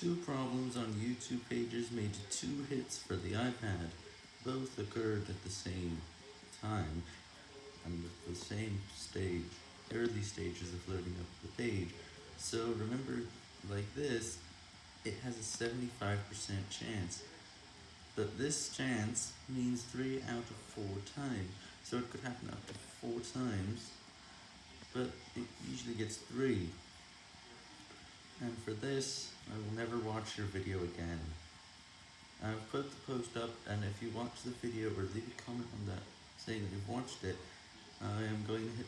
Two problems on YouTube pages made two hits for the iPad. Both occurred at the same time, and at the same stage, early stages of loading up the page. So remember, like this, it has a 75% chance. But this chance means 3 out of 4 times, so it could happen up to 4 times, but it usually gets 3. And for this, I will never watch your video again. I've put the post up, and if you watch the video or leave a comment on that saying that you've watched it, I am going to hit